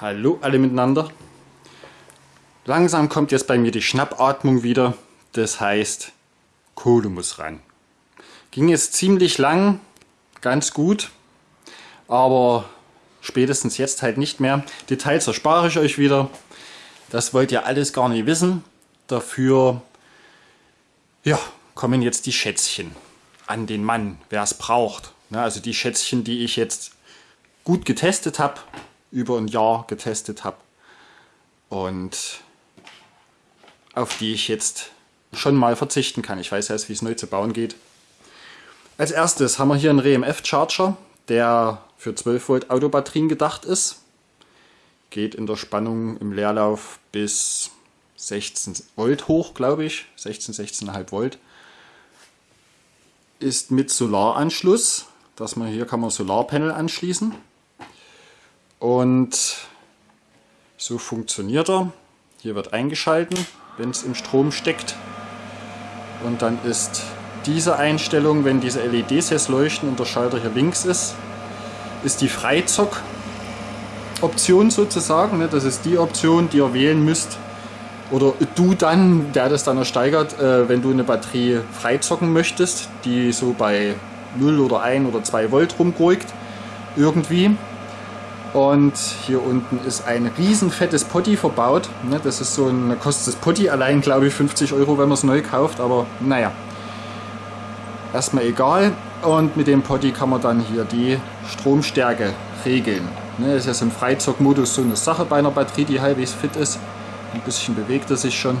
Hallo alle miteinander. Langsam kommt jetzt bei mir die Schnappatmung wieder. Das heißt, Kohle muss ran. Ging jetzt ziemlich lang, ganz gut, aber spätestens jetzt halt nicht mehr. Details erspare ich euch wieder. Das wollt ihr alles gar nicht wissen. Dafür ja, kommen jetzt die Schätzchen an den Mann, wer es braucht. also die Schätzchen, die ich jetzt gut getestet habe, über ein Jahr getestet habe und auf die ich jetzt schon mal verzichten kann. Ich weiß erst, wie es neu zu bauen geht. Als erstes haben wir hier einen RMF Charger, der für 12 Volt Autobatterien gedacht ist. Geht in der Spannung im Leerlauf bis 16 Volt hoch, glaube ich. 16, 16,5 Volt. Ist mit Solaranschluss. Dass man hier kann man Solarpanel anschließen. Und so funktioniert er. Hier wird eingeschalten, wenn es im Strom steckt. Und dann ist diese Einstellung, wenn diese LEDs jetzt leuchten und der Schalter hier links ist, ist die Freizock-Option sozusagen. Ne? Das ist die Option, die ihr wählen müsst. Oder du dann, der das dann ersteigert, äh, wenn du eine Batterie freizocken möchtest, die so bei 0 oder 1 oder 2 Volt rumgurkt. Irgendwie. Und hier unten ist ein riesen fettes Potti verbaut. Ne, das ist so ein, kostet das Potti allein, glaube ich, 50 Euro, wenn man es neu kauft. Aber naja, erstmal egal. Und mit dem Potti kann man dann hier die Stromstärke regeln. Ne, das ist ja so ein Freizockmodus so eine Sache bei einer Batterie, die halbwegs fit ist. Ein bisschen bewegt er sich schon.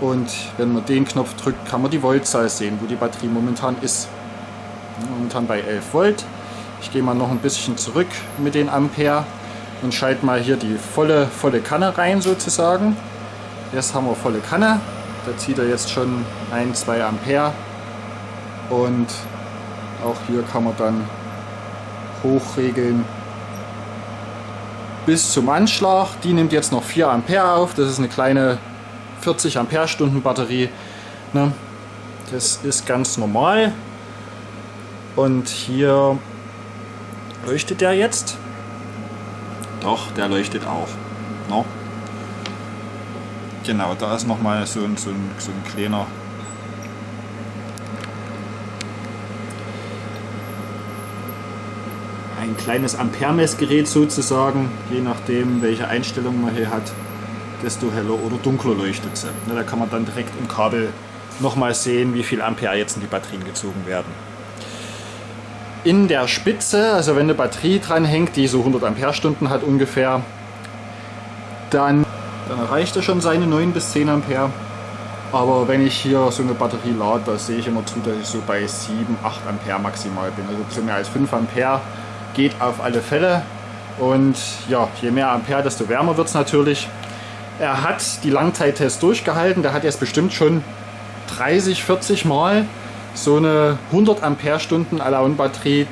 Und wenn man den Knopf drückt, kann man die Voltzahl sehen, wo die Batterie momentan ist. Momentan bei 11 Volt. Ich gehe mal noch ein bisschen zurück mit den Ampere und schalte mal hier die volle, volle Kanne rein sozusagen. Jetzt haben wir volle Kanne. Da zieht er jetzt schon 1, 2 Ampere. Und auch hier kann man dann hochregeln bis zum Anschlag. Die nimmt jetzt noch 4 Ampere auf. Das ist eine kleine 40 Ampere Stunden Batterie. Ne? Das ist ganz normal. Und hier Leuchtet der jetzt? Doch, der leuchtet auch. No? Genau, da ist nochmal so ein, so, ein, so ein kleiner ein kleines Amperemessgerät sozusagen, je nachdem welche Einstellung man hier hat, desto heller oder dunkler leuchtet sie. Da kann man dann direkt im Kabel nochmal sehen, wie viel Ampere jetzt in die Batterien gezogen werden in der Spitze, also wenn eine Batterie dran hängt, die so 100 Ampere-Stunden hat ungefähr, dann, dann erreicht er schon seine 9 bis 10 Ampere. Aber wenn ich hier so eine Batterie lade, da sehe ich immer zu, dass ich so bei 7, 8 Ampere maximal bin. Also zu mehr als 5 Ampere geht auf alle Fälle. Und ja, je mehr Ampere, desto wärmer wird es natürlich. Er hat die Langzeittests durchgehalten. Der hat jetzt bestimmt schon 30, 40 Mal so eine 100 Ampere-Stunden Alone-Batterie,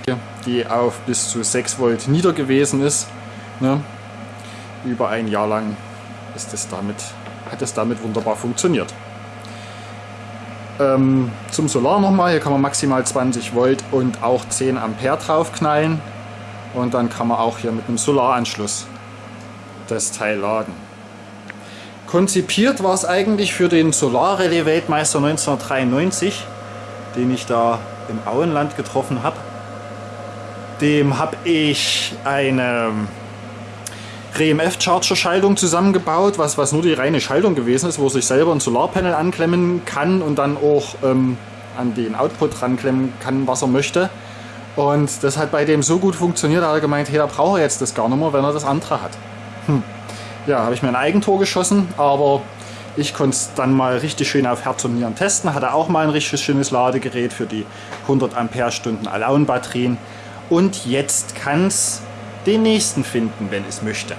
die auf bis zu 6 Volt nieder gewesen ist. Ne? Über ein Jahr lang ist es damit, hat es damit wunderbar funktioniert. Ähm, zum Solar nochmal, hier kann man maximal 20 Volt und auch 10 Ampere draufknallen. Und dann kann man auch hier mit einem Solaranschluss das Teil laden. Konzipiert war es eigentlich für den Solarrelais Weltmeister 1993 den ich da im Auenland getroffen habe. Dem habe ich eine RMF-Charger-Schaltung zusammengebaut, was, was nur die reine Schaltung gewesen ist, wo sich selber ein Solarpanel anklemmen kann und dann auch ähm, an den Output ranklemmen kann, was er möchte. Und das hat bei dem so gut funktioniert, hat er gemeint, hey, da braucht er jetzt das gar nicht mehr, wenn er das andere hat. Hm. Ja, habe ich mir ein Eigentor geschossen, aber ich konnte es dann mal richtig schön auf Herz und Nieren testen. Hatte auch mal ein richtig schönes Ladegerät für die 100 Ampere-Stunden Alone-Batterien. Und jetzt kann es den nächsten finden, wenn es möchte.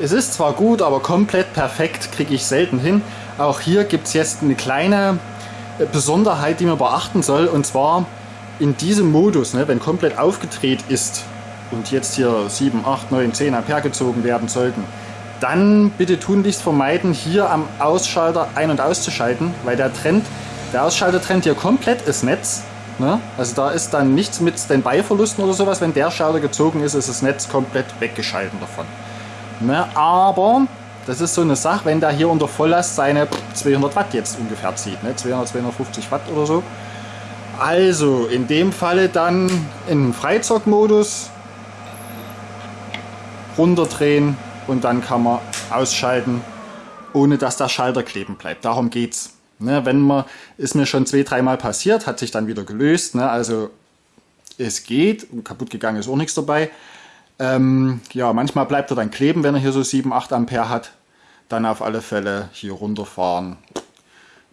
Es ist zwar gut, aber komplett perfekt kriege ich selten hin. Auch hier gibt es jetzt eine kleine äh, Besonderheit, die man beachten soll. Und zwar in diesem Modus, ne, wenn komplett aufgedreht ist, und jetzt hier 7, 8, 9, 10 Ampere gezogen werden sollten, dann bitte tunlichst vermeiden, hier am Ausschalter ein- und auszuschalten, weil der Trend, der Ausschalter trennt hier komplett das Netz Ne? Also da ist dann nichts mit Standby-Verlusten oder sowas. Wenn der Schalter gezogen ist, ist das Netz komplett weggeschalten davon. Ne? Aber das ist so eine Sache, wenn der hier unter Volllast seine 200 Watt jetzt ungefähr zieht. Ne? 200, 250 Watt oder so. Also in dem Falle dann in Freizockmodus runterdrehen und dann kann man ausschalten, ohne dass der Schalter kleben bleibt. Darum geht's. Ne, wenn man, ist mir schon zwei, dreimal passiert, hat sich dann wieder gelöst. Ne, also es geht, kaputt gegangen ist auch nichts dabei. Ähm, ja, manchmal bleibt er dann kleben, wenn er hier so 7, 8 Ampere hat. Dann auf alle Fälle hier runterfahren,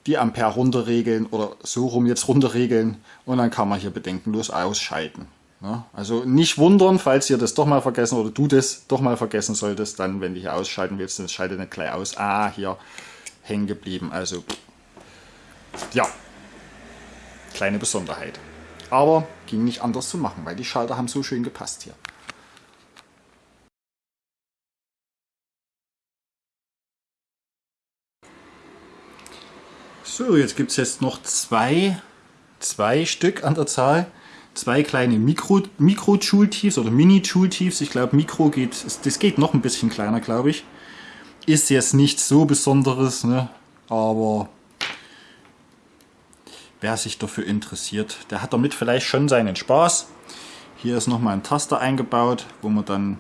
die Ampere runterregeln oder so rum jetzt runterregeln und dann kann man hier bedenkenlos ausschalten. Ne? Also nicht wundern, falls ihr das doch mal vergessen oder du das doch mal vergessen solltest, dann wenn du hier ausschalten willst, dann schalte nicht gleich aus. Ah, hier hängen geblieben. Also ja, kleine Besonderheit. Aber ging nicht anders zu machen, weil die Schalter haben so schön gepasst hier. So, jetzt gibt es jetzt noch zwei, zwei Stück an der Zahl. Zwei kleine Mikro-Joule-Tiefs oder Mini-Joule-Tiefs. Ich glaube, Mikro geht, das geht noch ein bisschen kleiner, glaube ich. Ist jetzt nichts so Besonderes, ne? aber wer sich dafür interessiert, der hat damit vielleicht schon seinen Spaß. Hier ist nochmal ein Taster eingebaut, wo man dann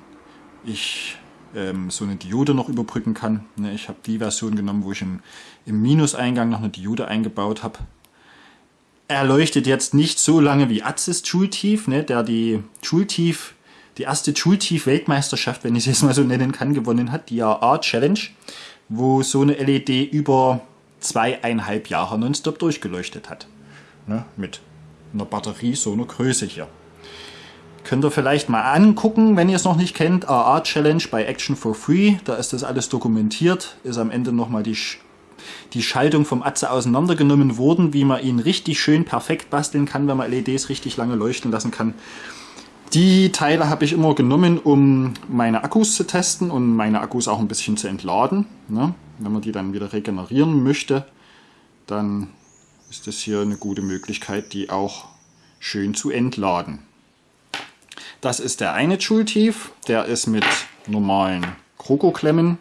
ich ähm, so eine Diode noch überbrücken kann. Ne, ich habe die Version genommen, wo ich im, im Minuseingang noch eine Diode eingebaut habe. Er leuchtet jetzt nicht so lange wie Atzis Joule-Tief, ne, der die Joule-Tief, die erste Joule-Tief-Weltmeisterschaft, wenn ich es jetzt mal so nennen kann, gewonnen hat, die AR-Challenge, wo so eine LED über zweieinhalb Jahre nonstop durchgeleuchtet hat. Ne, mit einer Batterie so einer Größe hier. Könnt ihr vielleicht mal angucken, wenn ihr es noch nicht kennt. AA Challenge bei Action for Free. Da ist das alles dokumentiert. Ist am Ende nochmal die, die Schaltung vom Atze auseinandergenommen worden, wie man ihn richtig schön perfekt basteln kann, wenn man LEDs richtig lange leuchten lassen kann. Die Teile habe ich immer genommen, um meine Akkus zu testen und meine Akkus auch ein bisschen zu entladen. Ne? Wenn man die dann wieder regenerieren möchte, dann ist das hier eine gute Möglichkeit, die auch schön zu entladen. Das ist der eine Joule-Tief, der ist mit normalen Kroko-Klemmen,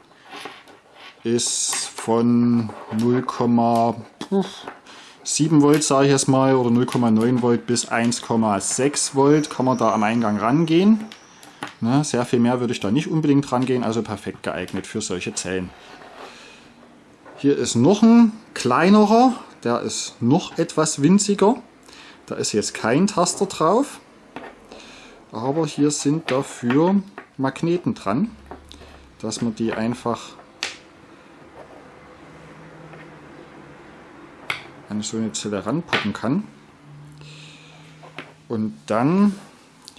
ist von 0,7 Volt, sage ich jetzt mal, oder 0,9 Volt bis 1,6 Volt kann man da am Eingang rangehen. Ne, sehr viel mehr würde ich da nicht unbedingt rangehen, also perfekt geeignet für solche Zellen. Hier ist noch ein kleinerer, der ist noch etwas winziger. Da ist jetzt kein Taster drauf aber hier sind dafür Magneten dran, dass man die einfach an so eine Zelle ranpuppen kann. Und dann,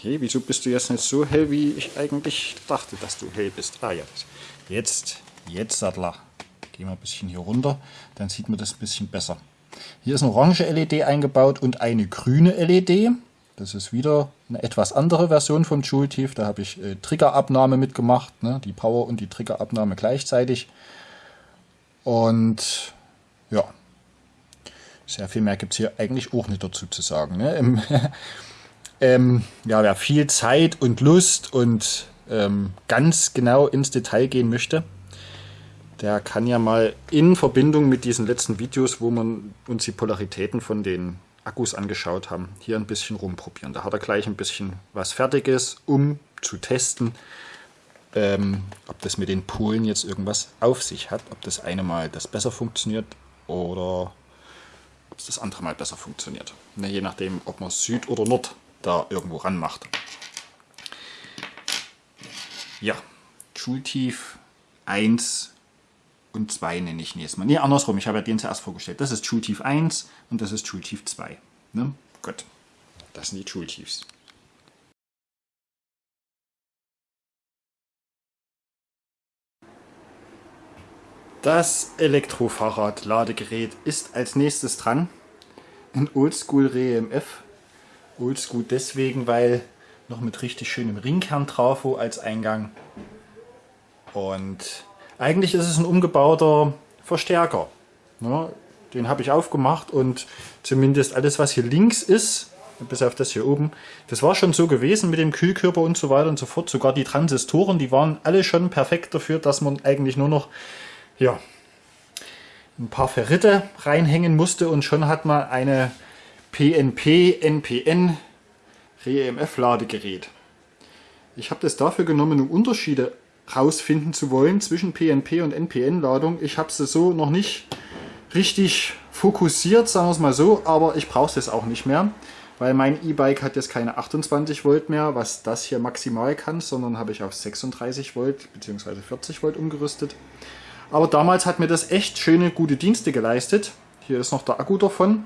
hey, wieso bist du jetzt nicht so hell, wie ich eigentlich dachte, dass du hell bist? Ah ja, jetzt, jetzt Sattler. Gehen wir ein bisschen hier runter, dann sieht man das ein bisschen besser. Hier ist eine orange LED eingebaut und eine grüne LED. Das ist wieder eine etwas andere Version vom Joule Tief. Da habe ich äh, Triggerabnahme mitgemacht, ne? die Power und die Triggerabnahme gleichzeitig. Und ja, sehr viel mehr gibt es hier eigentlich auch nicht dazu zu sagen. Ne? Ähm, ja, wer viel Zeit und Lust und ähm, ganz genau ins Detail gehen möchte, der kann ja mal in Verbindung mit diesen letzten Videos, wo man uns die Polaritäten von den Akkus angeschaut haben, hier ein bisschen rumprobieren. Da hat er gleich ein bisschen was Fertiges, um zu testen, ähm, ob das mit den Polen jetzt irgendwas auf sich hat. Ob das eine Mal das besser funktioniert oder ob es das andere Mal besser funktioniert. Ne, je nachdem, ob man Süd oder Nord da irgendwo ran macht. Ja, Schultief 1 und 2 nenne ich jetzt mal. Ne, andersrum, ich habe ja den zuerst vorgestellt. Das ist Schultief 1 und das ist Schultief 2. Ne? Gut, das sind die Schultiefs. Das Elektrofahrrad-Ladegerät ist als nächstes dran. Ein Oldschool REMF. Oldschool deswegen, weil noch mit richtig schönem Ringkern drauf als Eingang. Und eigentlich ist es ein umgebauter Verstärker. Ja, den habe ich aufgemacht und zumindest alles, was hier links ist, bis auf das hier oben. Das war schon so gewesen mit dem Kühlkörper und so weiter und so fort. Sogar die Transistoren, die waren alle schon perfekt dafür, dass man eigentlich nur noch ja, ein paar Ferrite reinhängen musste und schon hat man eine PNP, NPN REMF Ladegerät. Ich habe das dafür genommen, um Unterschiede rausfinden zu wollen zwischen PNP und NPN Ladung. Ich habe sie so noch nicht richtig fokussiert, sagen wir es mal so, aber ich brauche es auch nicht mehr, weil mein E-Bike hat jetzt keine 28 Volt mehr, was das hier maximal kann, sondern habe ich auf 36 Volt bzw. 40 Volt umgerüstet. Aber damals hat mir das echt schöne, gute Dienste geleistet. Hier ist noch der Akku davon.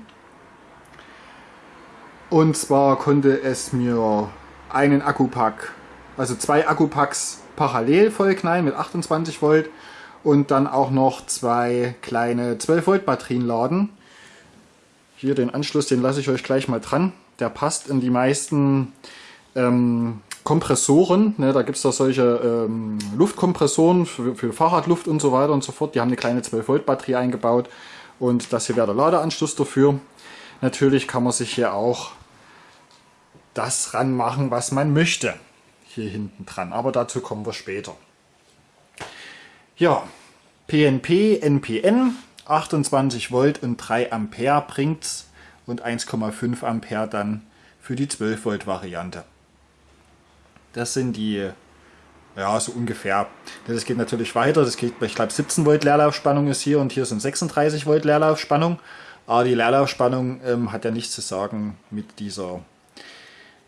Und zwar konnte es mir einen Akkupack, also zwei Akkupacks parallel vollknallen mit 28 Volt und dann auch noch zwei kleine 12 Volt Batterien laden. Hier den Anschluss, den lasse ich euch gleich mal dran. Der passt in die meisten ähm, Kompressoren. Ne, da gibt es da solche ähm, Luftkompressoren für, für Fahrradluft und so weiter und so fort. Die haben eine kleine 12 Volt Batterie eingebaut und das hier wäre der Ladeanschluss dafür. Natürlich kann man sich hier auch das ranmachen, was man möchte. Hier hinten dran, aber dazu kommen wir später. Ja, PNP, NPN, 28 Volt und 3 Ampere bringt's und 1,5 Ampere dann für die 12 Volt Variante. Das sind die, ja, so ungefähr. Das geht natürlich weiter. Das geht, ich glaube, 17 Volt Leerlaufspannung ist hier und hier sind 36 Volt Leerlaufspannung. Aber die Leerlaufspannung ähm, hat ja nichts zu sagen mit dieser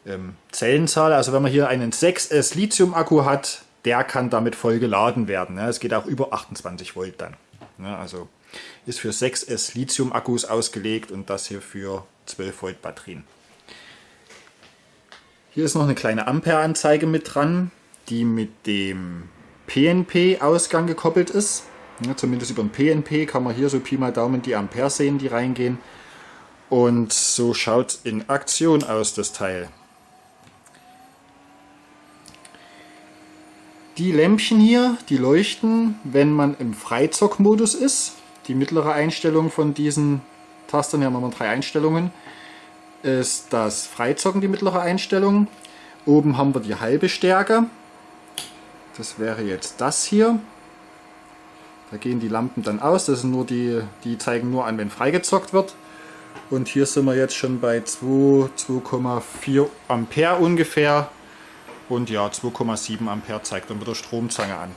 ähm, Zellenzahl. Also wenn man hier einen 6S Lithium-Akku hat, der kann damit voll geladen werden. Es geht auch über 28 Volt dann. Also ist für 6S Lithium-Akkus ausgelegt und das hier für 12 Volt Batterien. Hier ist noch eine kleine Ampere-Anzeige mit dran, die mit dem PNP-Ausgang gekoppelt ist. Ja, zumindest über den PNP kann man hier so Pi mal Daumen die Ampere sehen, die reingehen. Und so schaut in Aktion aus, das Teil. Die Lämpchen hier, die leuchten, wenn man im Freizock-Modus ist. Die mittlere Einstellung von diesen Tastern, hier haben wir drei Einstellungen, ist das Freizocken, die mittlere Einstellung. Oben haben wir die halbe Stärke. Das wäre jetzt das hier. Da gehen die Lampen dann aus. Das sind nur die, die zeigen nur an, wenn freigezockt wird. Und hier sind wir jetzt schon bei 2,4 Ampere ungefähr. Und ja, 2,7 Ampere zeigt dann mit der Stromzange an.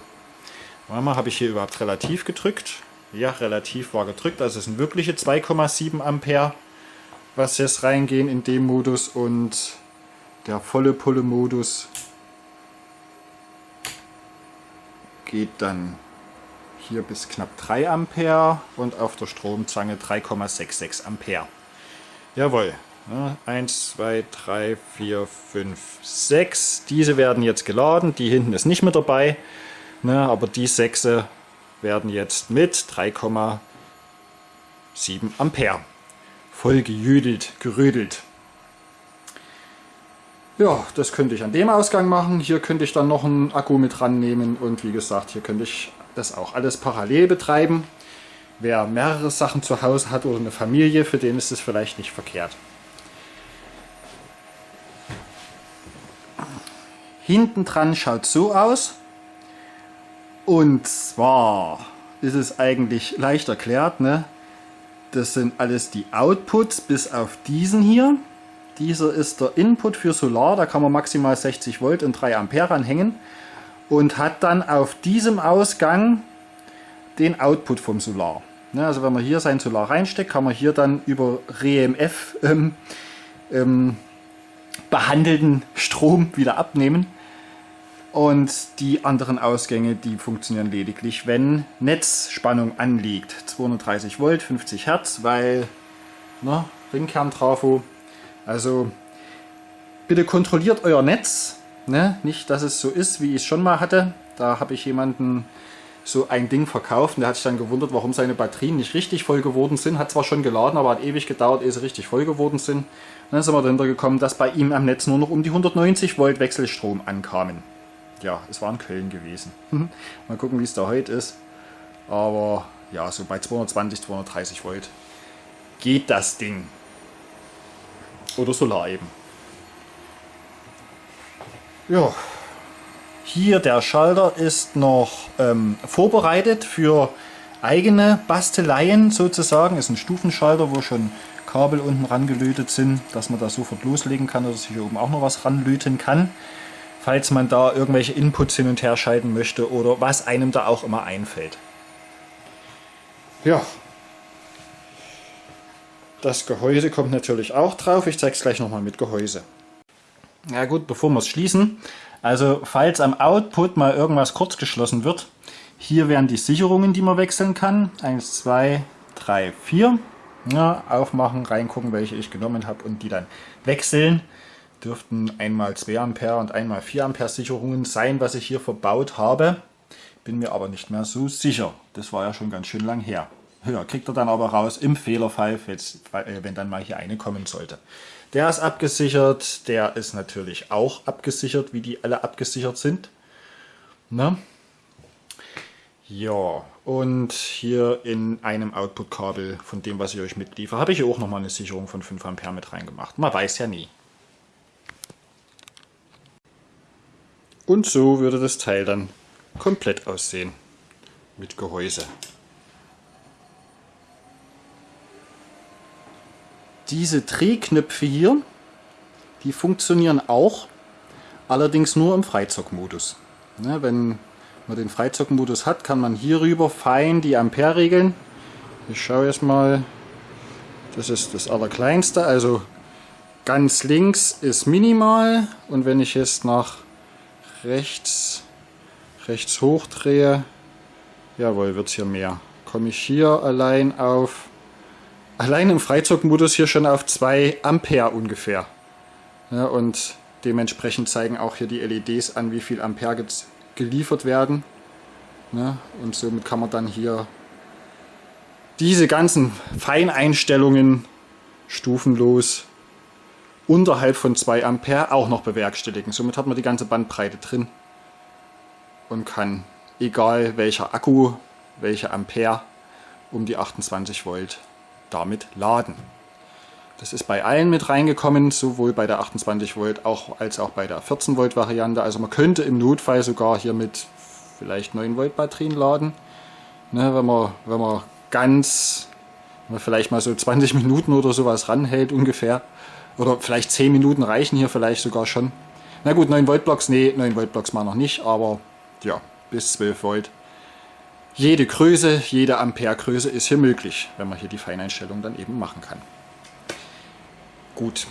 Mal habe ich hier überhaupt relativ gedrückt. Ja, relativ war gedrückt. Also es sind wirkliche 2,7 Ampere, was jetzt reingehen in dem Modus. Und der volle Pulle-Modus geht dann hier bis knapp 3 Ampere und auf der Stromzange 3,66 Ampere. Jawohl, 1, 2, 3, 4, 5, 6. Diese werden jetzt geladen. Die hinten ist nicht mit dabei. Ne, aber die 6 werden jetzt mit 3,7 Ampere voll gejüdelt, gerödelt. Ja, das könnte ich an dem Ausgang machen. Hier könnte ich dann noch einen Akku mit rannehmen und wie gesagt, hier könnte ich das auch alles parallel betreiben. Wer mehrere Sachen zu Hause hat oder eine Familie, für den ist es vielleicht nicht verkehrt. Hinten dran schaut so aus. Und zwar ist es eigentlich leicht erklärt. Ne? Das sind alles die Outputs bis auf diesen hier. Dieser ist der Input für Solar. Da kann man maximal 60 Volt und 3 Ampere anhängen. Und hat dann auf diesem Ausgang den Output vom Solar. Also wenn man hier sein Solar reinsteckt, kann man hier dann über REMF ähm, ähm, behandelten Strom wieder abnehmen. Und die anderen Ausgänge, die funktionieren lediglich, wenn Netzspannung anliegt. 230 Volt, 50 Hertz, weil ne, Ringkern-Trafo. Also bitte kontrolliert euer Netz. Ne? Nicht, dass es so ist, wie ich es schon mal hatte. Da habe ich jemanden so ein Ding verkauft und der hat sich dann gewundert, warum seine Batterien nicht richtig voll geworden sind. Hat zwar schon geladen, aber hat ewig gedauert, ehe sie richtig voll geworden sind. Und dann sind wir dahinter gekommen, dass bei ihm am Netz nur noch um die 190 Volt Wechselstrom ankamen ja, es war in Köln gewesen. Mal gucken, wie es da heute ist. Aber ja, so bei 220, 230 Volt geht das Ding. oder Solar eben. Ja, hier der Schalter ist noch ähm, vorbereitet für eigene Basteleien sozusagen. Ist ein Stufenschalter, wo schon Kabel unten rangelötet sind, dass man da sofort loslegen kann oder sich hier oben auch noch was ranlöten kann. Falls man da irgendwelche Inputs hin und her schalten möchte oder was einem da auch immer einfällt. Ja, das Gehäuse kommt natürlich auch drauf. Ich zeige es gleich nochmal mit Gehäuse. Ja gut, bevor wir es schließen. Also falls am Output mal irgendwas kurz geschlossen wird, hier wären die Sicherungen, die man wechseln kann. 1, 2, 3, 4. Ja, aufmachen, reingucken, welche ich genommen habe und die dann wechseln. Dürften einmal 2 Ampere und einmal 4 Ampere Sicherungen sein, was ich hier verbaut habe. Bin mir aber nicht mehr so sicher. Das war ja schon ganz schön lang her. Ja, kriegt er dann aber raus im Fehlerfall, äh, wenn dann mal hier eine kommen sollte. Der ist abgesichert, der ist natürlich auch abgesichert, wie die alle abgesichert sind. Ne? Ja, und hier in einem Output-Kabel von dem, was ich euch mitliefere, habe ich auch nochmal eine Sicherung von 5 Ampere mit reingemacht. Man weiß ja nie. Und so würde das Teil dann komplett aussehen mit Gehäuse. Diese Drehknöpfe hier, die funktionieren auch, allerdings nur im Freizockmodus. Ne, wenn man den Freizockmodus hat, kann man hierüber fein die Ampere regeln. Ich schaue jetzt mal, das ist das allerkleinste, also ganz links ist minimal und wenn ich jetzt nach rechts, rechts hoch jawohl, wird es hier mehr. Komme ich hier allein auf allein im Freizockmodus hier schon auf 2 Ampere ungefähr. Ja, und dementsprechend zeigen auch hier die LEDs an, wie viel Ampere geliefert werden. Ja, und somit kann man dann hier diese ganzen Feineinstellungen stufenlos unterhalb von 2 Ampere auch noch bewerkstelligen. Somit hat man die ganze Bandbreite drin und kann, egal welcher Akku, welche Ampere, um die 28 Volt damit laden. Das ist bei allen mit reingekommen, sowohl bei der 28 Volt auch, als auch bei der 14 Volt Variante. Also man könnte im Notfall sogar hier mit vielleicht 9 Volt Batterien laden. Ne, wenn, man, wenn man ganz, wenn man vielleicht mal so 20 Minuten oder sowas ranhält ungefähr. Oder vielleicht 10 Minuten reichen hier vielleicht sogar schon. Na gut, 9 Volt Blocks, nee, 9 Volt Blocks mal noch nicht, aber ja, bis 12 Volt jede Größe, jede Amperegröße ist hier möglich, wenn man hier die Feineinstellung dann eben machen kann. Gut.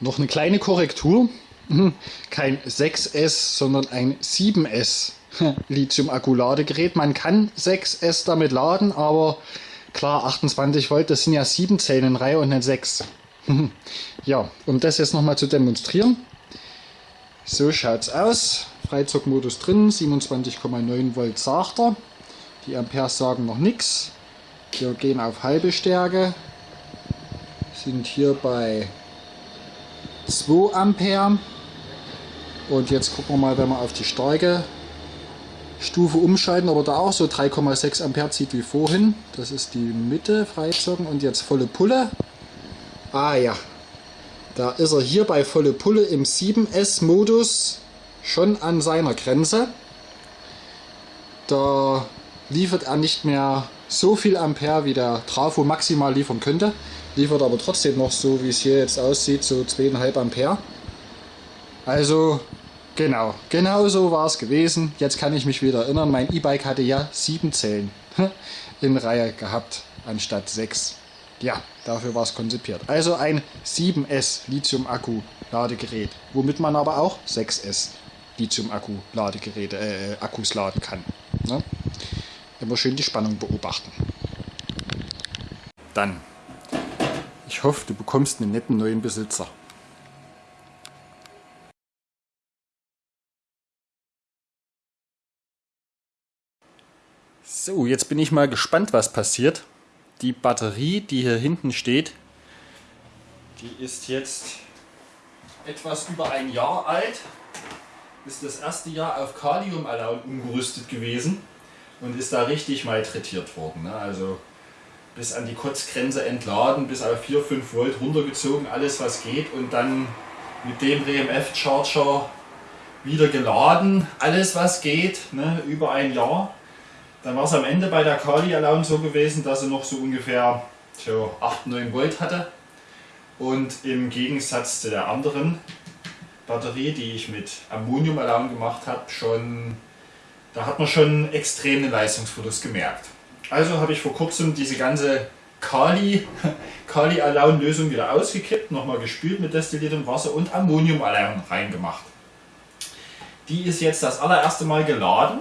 Noch eine kleine Korrektur. Mhm. Kein 6S, sondern ein 7S Lithium-Akku-Ladegerät. Man kann 6S damit laden, aber klar, 28 Volt, das sind ja 7 Zellen in Reihe und nicht 6. ja, um das jetzt nochmal zu demonstrieren. So schaut es aus. Freizockmodus drin, 27,9 Volt sagt er. Die Amperes sagen noch nichts. Wir gehen auf halbe Stärke. Sind hier bei 2 Ampere. Und jetzt gucken wir mal, wenn wir auf die starke Stufe umschalten, aber da auch so 3,6 Ampere zieht wie vorhin. Das ist die Mitte freizocken und jetzt volle Pulle. Ah ja, da ist er hier bei volle Pulle im 7S Modus schon an seiner Grenze. Da liefert er nicht mehr so viel Ampere, wie der Trafo maximal liefern könnte. Liefert aber trotzdem noch so, wie es hier jetzt aussieht, so 2,5 Ampere. Also genau, genau so war es gewesen. Jetzt kann ich mich wieder erinnern, mein E-Bike hatte ja 7 Zellen in Reihe gehabt, anstatt 6. Ja, dafür war es konzipiert. Also ein 7S Lithium-Akku-Ladegerät, womit man aber auch 6S Lithium-Akku-Ladegeräte, äh, Akkus laden kann. Ne? Immer schön die Spannung beobachten. Dann, ich hoffe, du bekommst einen netten neuen Besitzer. So, jetzt bin ich mal gespannt, was passiert. Die Batterie, die hier hinten steht, die ist jetzt etwas über ein Jahr alt ist das erste Jahr auf Kalium-Alaun umgerüstet gewesen und ist da richtig malträtiert worden. Ne? Also bis an die Kotzgrenze entladen, bis auf 4, 5 Volt runtergezogen, alles was geht und dann mit dem RMF Charger wieder geladen, alles was geht, ne, über ein Jahr. Dann war es am Ende bei der Kali Alone so gewesen, dass sie noch so ungefähr so 8, 9 Volt hatte. Und im Gegensatz zu der anderen Batterie, die ich mit Ammonium Alone gemacht habe, schon, da hat man schon extremen Leistungsverlust gemerkt. Also habe ich vor kurzem diese ganze Kali, Kali Alone Lösung wieder ausgekippt, nochmal gespült mit destilliertem Wasser und Ammonium Alone reingemacht. Die ist jetzt das allererste Mal geladen.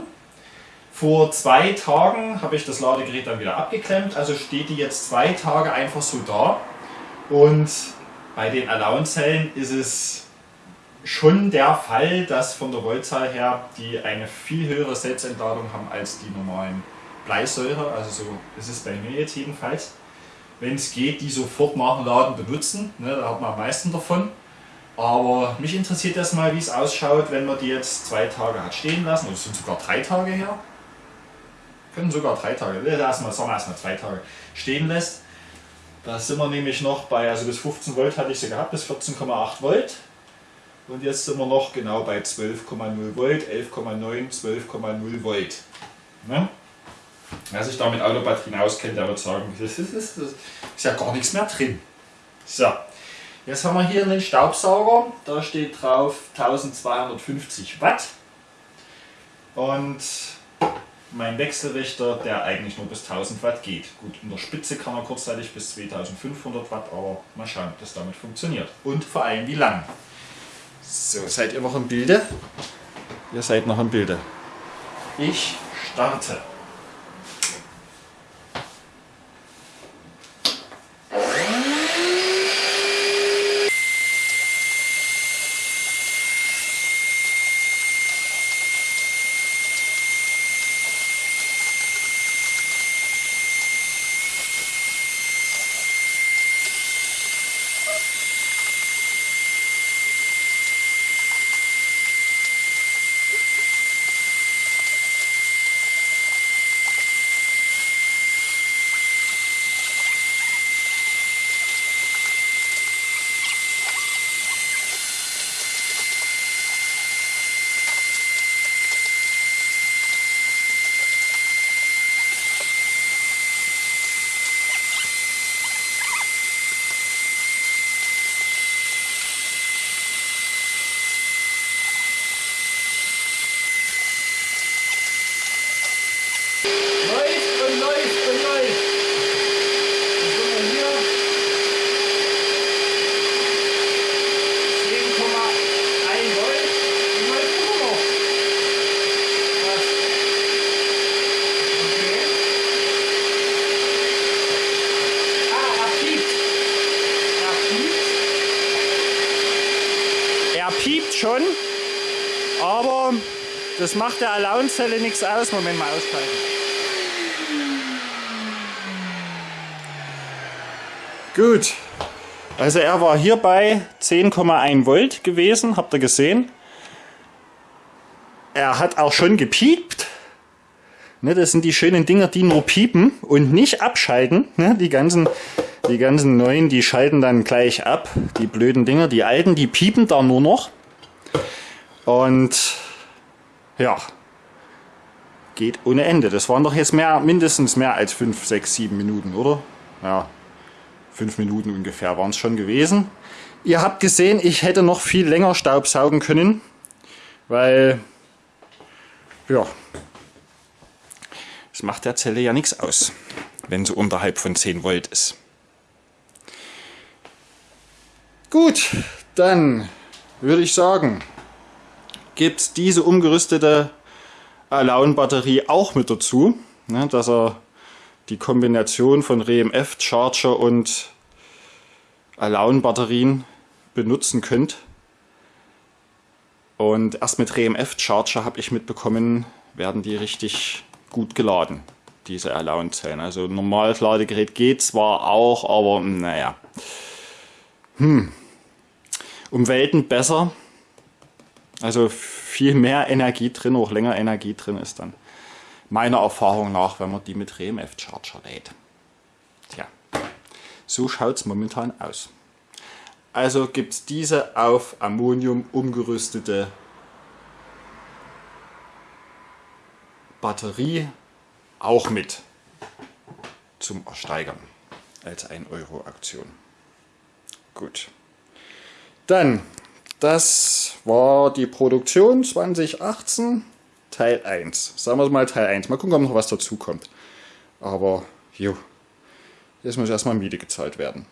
Vor zwei Tagen habe ich das Ladegerät dann wieder abgeklemmt, also steht die jetzt zwei Tage einfach so da. Und bei den Allowance-Zellen ist es schon der Fall, dass von der Voltzahl her die eine viel höhere Selbstentladung haben als die normalen Bleisäure. Also so ist es bei mir jetzt jedenfalls. Wenn es geht, die sofort nach dem Laden benutzen, ne, da hat man am meisten davon. Aber mich interessiert erstmal, wie es ausschaut, wenn man die jetzt zwei Tage hat stehen lassen, oder es sind sogar drei Tage her. Können sogar drei Tage, erstmal, sagen wir erstmal zwei Tage stehen lässt. Da sind wir nämlich noch bei, also bis 15 Volt hatte ich sie gehabt, bis 14,8 Volt. Und jetzt sind wir noch genau bei 12,0 Volt, 11,9, 12,0 Volt. Ne? Wer sich da mit Autobatterien auskennt, der wird sagen, das ist, das ist ja gar nichts mehr drin. So, Jetzt haben wir hier einen Staubsauger, da steht drauf 1250 Watt und mein Wechselrichter, der eigentlich nur bis 1000 Watt geht. Gut, in der Spitze kann er kurzzeitig bis 2500 Watt, aber mal schauen, ob das damit funktioniert. Und vor allem wie lang. So, seid ihr noch im Bilde? Ihr seid noch im Bilde. Ich starte. Schon, aber das macht der Allowance-Zelle nichts aus. Moment mal ausschalten. Gut, also er war hier bei 10,1 Volt gewesen, habt ihr gesehen. Er hat auch schon gepiept. Ne, das sind die schönen Dinger, die nur piepen und nicht abschalten. Ne, die ganzen die ganzen neuen, die schalten dann gleich ab. Die blöden Dinger, die alten, die piepen da nur noch. Und ja, geht ohne Ende. Das waren doch jetzt mehr, mindestens mehr als 5, 6, 7 Minuten, oder? Ja, 5 Minuten ungefähr waren es schon gewesen. Ihr habt gesehen, ich hätte noch viel länger Staubsaugen können, weil, ja, es macht der Zelle ja nichts aus, wenn sie unterhalb von 10 Volt ist. Gut, dann würde ich sagen, gibt es diese umgerüstete Alone-Batterie auch mit dazu, ne, dass er die Kombination von RMF Charger und Alone-Batterien benutzen könnt. Und erst mit RMF Charger habe ich mitbekommen, werden die richtig gut geladen, diese Alone-Zellen. Also normales Ladegerät geht zwar auch, aber naja. Hm. Um Welten besser. Also viel mehr Energie drin, auch länger Energie drin ist dann meiner Erfahrung nach, wenn man die mit RMF Charger lädt. Tja, so schaut es momentan aus. Also gibt es diese auf Ammonium umgerüstete Batterie auch mit zum Ersteigern als 1 Euro Aktion. Gut. Dann, das war die Produktion 2018, Teil 1. Sagen wir mal Teil 1. Mal gucken, ob noch was dazu kommt. Aber, jo, jetzt muss erstmal Miete gezahlt werden.